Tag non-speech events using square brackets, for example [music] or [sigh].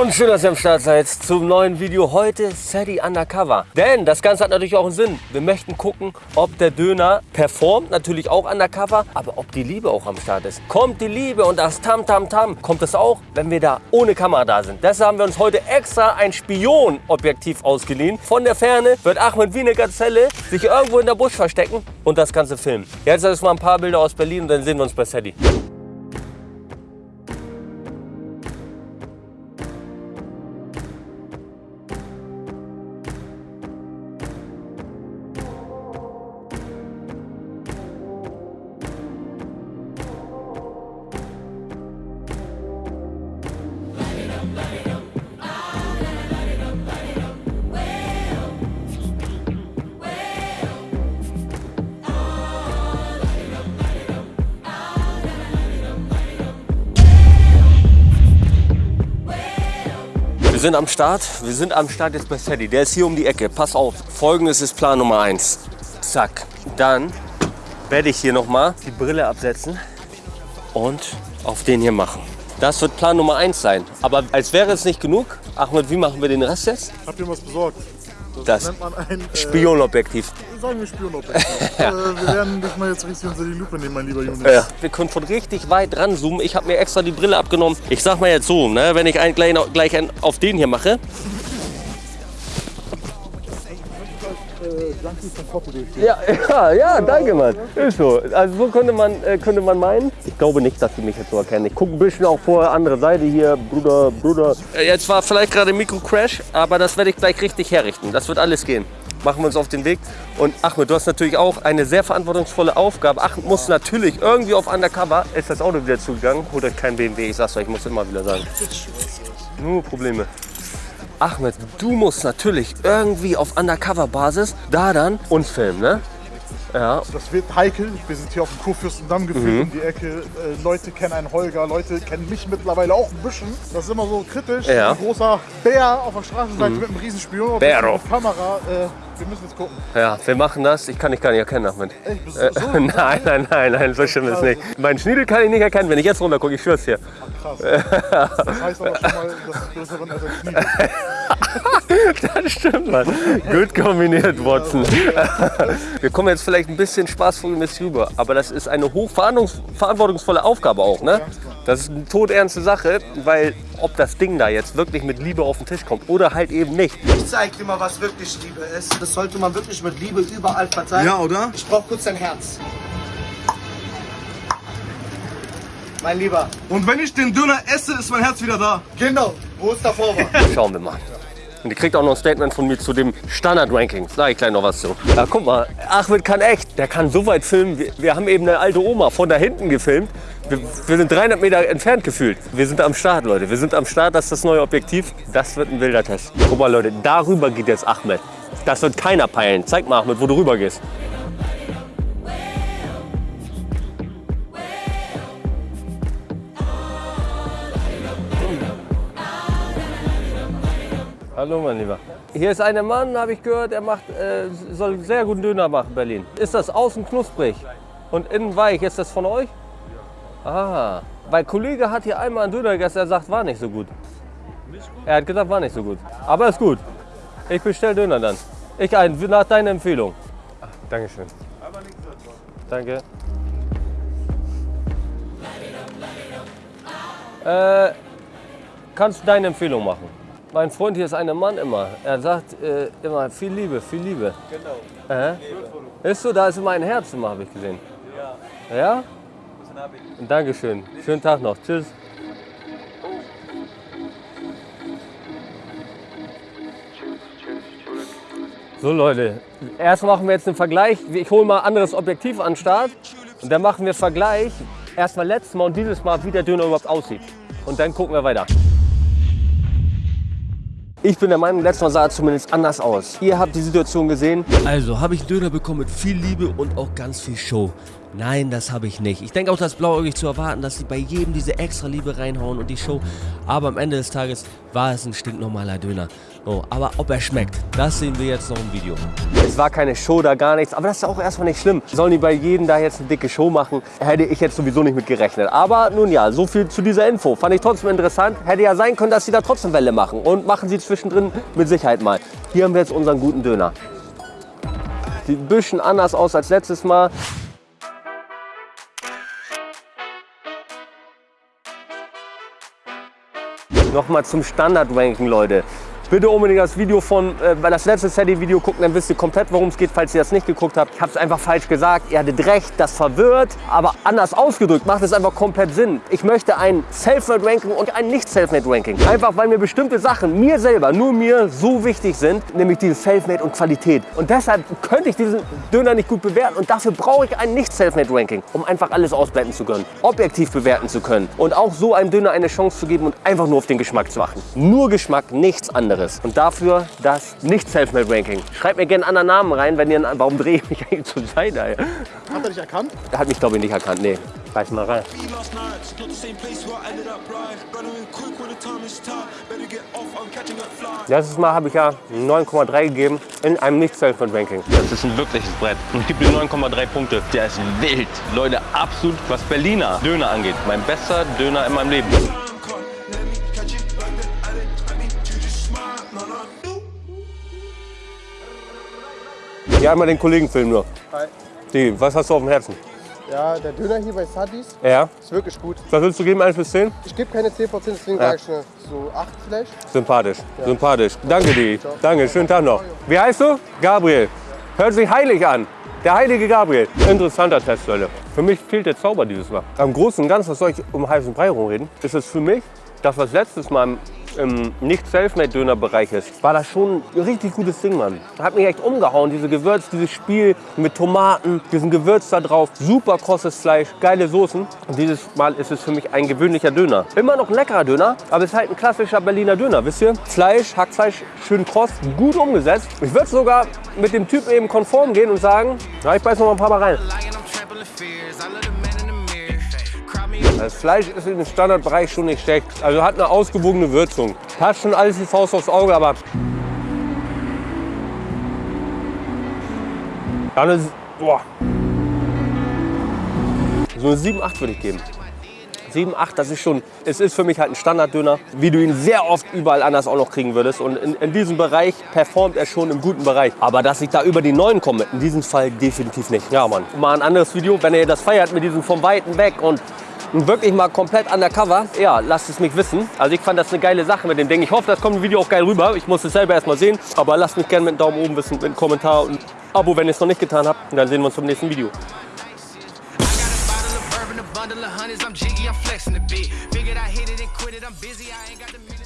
Und schön, dass ihr am Start seid zum neuen Video. Heute Sadie Undercover. Denn das Ganze hat natürlich auch einen Sinn. Wir möchten gucken, ob der Döner performt, natürlich auch Undercover, aber ob die Liebe auch am Start ist. Kommt die Liebe und das Tam Tam Tam, kommt es auch, wenn wir da ohne Kamera da sind. Deshalb haben wir uns heute extra ein Spion-Objektiv ausgeliehen. Von der Ferne wird Ahmed wie eine Gazelle sich irgendwo in der Busch verstecken und das Ganze filmen. Jetzt erstmal ein paar Bilder aus Berlin und dann sehen wir uns bei Sadie. Wir sind am Start. Wir sind am Start jetzt bei Sadie. Der ist hier um die Ecke. Pass auf. Folgendes ist Plan Nummer 1. Zack. Dann werde ich hier nochmal die Brille absetzen und auf den hier machen. Das wird Plan Nummer 1 sein. Aber als wäre es nicht genug, Ahmed, wie machen wir den Rest jetzt? Habt ihr was besorgt? Das nennt man ein äh, Spionobjektiv. Sagen wir Spionobjektiv. [laughs] äh, wir werden dich mal jetzt richtig unter die Lupe nehmen, mein lieber Junge. Ja. Wir können von richtig weit ranzoomen. Ich habe mir extra die Brille abgenommen. Ich sag mal jetzt so, ne, wenn ich einen gleich, gleich einen auf den hier mache, Foto. Ja, ja, ja, danke, Mann. Ist so. Also so könnte man, äh, könnte man meinen. Ich glaube nicht, dass sie mich jetzt so erkennen. Ich gucke ein bisschen auch vor andere Seite hier, Bruder, Bruder. Äh, Jetzt war vielleicht gerade Mikro-Crash, aber das werde ich gleich richtig herrichten. Das wird alles gehen. Machen wir uns auf den Weg. Und Ahmed, du hast natürlich auch eine sehr verantwortungsvolle Aufgabe. Ahmed muss natürlich irgendwie auf Undercover. Ist das Auto wieder zugegangen? Holt euch kein BMW, ich sag's euch, ich muss immer wieder sagen. Nur Probleme. Ahmed, du musst natürlich irgendwie auf Undercover-Basis da dann uns filmen, ne? Ja, Das wird heikel. Wir sind hier auf dem Kurfürstendamm gefühlt Mhm. um die Ecke. Äh, Leute kennen einen Holger, Leute kennen mich mittlerweile auch ein bisschen. Das ist immer so kritisch. Ja. Ein großer Bär auf der Straßenseite mit einem Riesenspion auf Bäro. mit Kamera. Äh, wir müssen jetzt gucken. ja, wir machen das. Ich kann dich gar nicht erkennen, Ahmed. Ey, bist Äh, du so? [laughs] nein, nein, nein, nein, so schlimm ist nicht. Mein Schniedel kann ich nicht erkennen, wenn ich jetzt runter gucke, ich schwör's dir. Krass. Das heißt aber schon mal, dass ich größer als ein Knie. [laughs] Das stimmt, Mann. Gut kombiniert, Watson. Wir kommen jetzt vielleicht ein bisschen spaßvollmäßig rüber, aber das ist eine hochverantwortungsvolle Aufgabe auch, ne? Das ist eine todernste Sache, weil ob das Ding da jetzt wirklich mit Liebe auf den Tisch kommt oder halt eben nicht. Ich zeig dir mal, was wirklich Liebe ist. Das sollte man wirklich mit Liebe überall verteilen. Ja, oder? Ich brauch kurz dein Herz. Mein Lieber. Und wenn ich den Döner esse, ist mein Herz wieder da. Genau. Wo ist der Vorwand? Schauen wir mal. Und ihr kriegt auch noch ein Statement von mir zu dem Standard-Ranking. Sag ich gleich noch was zu. Ja, guck mal, Ahmed kann echt. Der kann so weit filmen. Wir, wir haben eben eine alte Oma von da hinten gefilmt. Wir, wir sind 300 Meter entfernt gefühlt. Wir sind am Start, Leute. Wir sind am Start. Das ist das neue Objektiv. Das wird ein wilder Test. Guck mal, Leute, darüber geht jetzt Ahmed. Das wird keiner peilen. Zeig mal, Ahmed, wo du rüber gehst. Hallo, mein Lieber. Hier ist ein Mann, habe ich gehört, er macht, äh, soll sehr guten Döner machen in Berlin. Ist das außen knusprig und innen weich? Ist das von euch? Ah, weil Kollege hat hier einmal einen Döner gegessen, er sagt, war nicht so gut. Er hat gesagt, war nicht so gut. Aber ist gut. Ich bestell Döner dann. Ich ein, nach deiner Empfehlung. Ah, Dankeschön. Danke. Äh, kannst du deine Empfehlung machen? Mein Freund hier ist ein Mann immer. Er sagt äh, immer viel Liebe, viel Liebe. Genau. Äh? Ist so, da ist immer ein Herz immer, habe ich gesehen. Ja. Ja? Dankeschön. Schönen Tag noch. Tschüss. So Leute, erst machen wir jetzt einen Vergleich. Ich hole mal ein anderes Objektiv an den Start und dann machen wir Vergleich. Erstmal letztes Mal und dieses Mal, wie der Döner überhaupt aussieht. Und dann gucken wir weiter. Ich bin der Meinung, letztes Mal sah er zumindest anders aus. Ihr habt die Situation gesehen. Also habe ich einen Döner bekommen mit viel Liebe und auch ganz viel Show. Nein, das habe ich nicht. Ich denke auch, das ist blauäugig zu erwarten, dass sie bei jedem diese extra Liebe reinhauen und die Show. Aber am Ende des Tages war es ein stinknormaler Döner. Oh, aber ob er schmeckt, das sehen wir jetzt noch im Video. Es war keine Show da, gar nichts. Aber das ist auch erstmal nicht schlimm. Sollen die bei jedem da jetzt eine dicke Show machen? Hätte ich jetzt sowieso nicht mit gerechnet. Aber nun ja, so viel zu dieser Info. Fand ich trotzdem interessant. Hätte ja sein können, dass sie da trotzdem Welle machen. Und machen sie zwischendrin mit Sicherheit mal. Hier haben wir jetzt unseren guten Döner. Sieht ein bisschen anders aus als letztes Mal. Nochmal zum Standard-Ranking, Leute. Bitte unbedingt das Video von, äh, das letzte Sadie-Video gucken, dann wisst ihr komplett, worum es geht, falls ihr das nicht geguckt habt. Ich habe es einfach falsch gesagt, ihr hattet recht, das verwirrt, aber anders ausgedrückt macht es einfach komplett Sinn. Ich möchte ein Self-Made-Ranking und ein Nicht-Self-Made-Ranking. Einfach, weil mir bestimmte Sachen, mir selber, nur mir, so wichtig sind, nämlich dieses Self-Made und Qualität. Und deshalb könnte ich diesen Döner nicht gut bewerten und dafür brauche ich ein Nicht-Self-Made-Ranking, um einfach alles ausblenden zu können, objektiv bewerten zu können und auch so einem Döner eine Chance zu geben und einfach nur auf den Geschmack zu achten. Nur Geschmack, nichts anderes. Und dafür das Nicht-Self-Made-Ranking. Schreibt mir gerne einen anderen Namen rein, wenn ihr... Warum drehe ich mich eigentlich zur Seite? ey? Hat er dich erkannt? Er hat mich, glaube ich, nicht erkannt. Nee, reiß mal rein. Letztes Mal habe ich ja 9,3 gegeben in einem Nicht-Self-Made-Ranking. Das ist ein wirkliches Brett. Und gibt mir 9,3 Punkte. Der ist wild. Leute, absolut, was Berliner Döner angeht. Mein bester Döner in meinem Leben. Ja, einmal den Kollegen filmen nur. Hi. Die, was hast du auf dem Herzen? Ja, der Döner hier bei Sadis Ja. ist wirklich gut. Was willst du geben, 1 bis 10? Ich gebe keine 10%, deswegen Ja. sage ich eine so 8 vielleicht. Sympathisch, sympathisch. Danke dir. Danke, schönen Tag noch. Wie heißt du? Gabriel. Hört sich heilig an. Der heilige Gabriel. Interessanter Test, Leute. Für mich fehlt der Zauber dieses Mal. Am Großen und Ganzen, was soll ich um heißen Brei rumreden, ist es für mich, das was letztes Mal im, im Nicht-Selfmade-Döner-Bereich ist, war das schon ein richtig gutes Ding, Mann. Hat mich echt umgehauen, diese Gewürz, dieses Spiel mit Tomaten, diesen Gewürz da drauf, super krosses Fleisch, geile Soßen. Und dieses Mal ist es für mich ein gewöhnlicher Döner. Immer noch ein leckerer Döner, aber es ist halt ein klassischer Berliner Döner, wisst ihr? Fleisch, Hackfleisch, schön kross, gut umgesetzt. Ich würde sogar mit dem Typ eben konform gehen und sagen, ja, ich beiß noch mal ein paar Mal rein. Das Fleisch ist im Standardbereich schon nicht schlecht. Also hat eine ausgewogene Würzung. Hat schon alles die Faust aufs Auge, aber. Dann ist. Boah. So eine 7, 8 würde ich geben. 7, 8, das ist schon, es ist für mich halt ein Standarddöner, wie du ihn sehr oft überall anders auch noch kriegen würdest. Und in, in diesem Bereich performt er schon im guten Bereich. Aber dass ich da über die 9 komme, in diesem Fall definitiv nicht. Ja, Mann. Mal ein anderes Video, wenn ihr das feiert mit diesem vom Weiten weg und wirklich mal komplett undercover, ja, lasst es mich wissen. Also ich fand das eine geile Sache mit dem Ding. Ich hoffe, das kommt im Video auch geil rüber. Ich muss es selber erst mal sehen. Aber lasst mich gerne mit einem Daumen oben wissen, mit einem Kommentar und Abo, wenn ihr es noch nicht getan habt. Und dann sehen wir uns im nächsten Video. Bundle. I'm jiggy, I'm flexing a bit. Figured I hit it and quit it. I'm busy, I ain't got the